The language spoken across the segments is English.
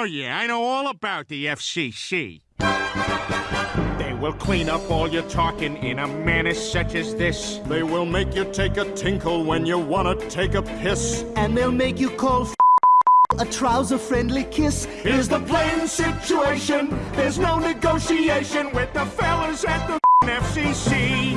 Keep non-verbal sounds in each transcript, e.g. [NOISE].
Oh, yeah, I know all about the FCC. They will clean up all your talking in a manner such as this. They will make you take a tinkle when you wanna take a piss. And they'll make you call f- a trouser-friendly kiss. Here's the plain situation. There's no negotiation with the fellas at the FCC.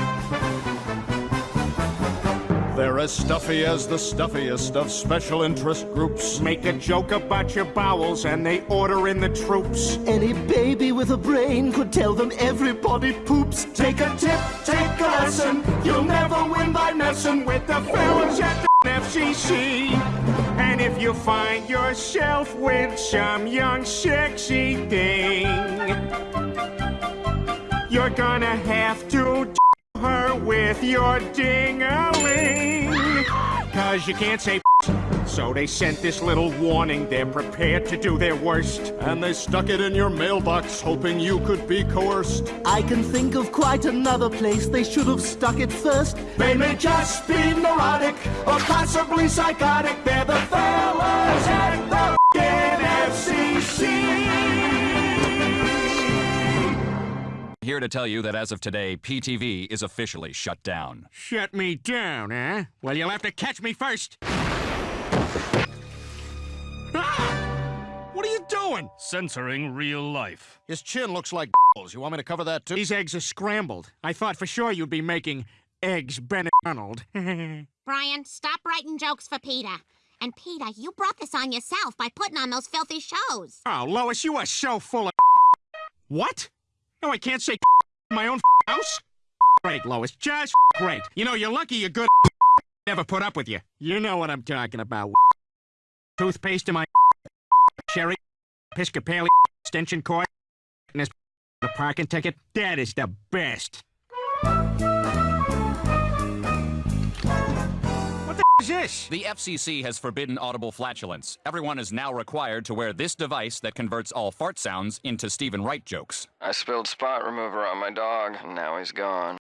As stuffy as the stuffiest of special interest groups. Make a joke about your bowels and they order in the troops. Any baby with a brain could tell them everybody poops. Take a tip, take a lesson. You'll never win by messing with the fellas at the FCC. And if you find yourself with some young sexy thing, you're gonna have to with your ding-a-ling. Cause you can't say so they sent this little warning. They're prepared to do their worst. And they stuck it in your mailbox, hoping you could be coerced. I can think of quite another place they should have stuck it first. They may just be neurotic or possibly psychotic. They're the fellas Here to tell you that as of today, PTV is officially shut down. Shut me down, huh? Well, you'll have to catch me first. Ah! What are you doing? Censoring real life. His chin looks like You want me to cover that too? These eggs are scrambled. I thought for sure you'd be making eggs Benedict. [LAUGHS] Brian, stop writing jokes for Peter. And Peter, you brought this on yourself by putting on those filthy shows. oh, Lois, you are so full of [LAUGHS] What? No, I can't say in [LAUGHS] my own [LAUGHS] house? [LAUGHS] Great, Lois, just great. You know, you're lucky you're good never put up with you. You know what I'm talking about. Toothpaste in my cherry, Episcopalian extension cord, and this the parking ticket. That is the best. What the is this? The FCC has forbidden audible flatulence. Everyone is now required to wear this device that converts all fart sounds into Stephen Wright jokes. I spilled spot remover on my dog, and now he's gone.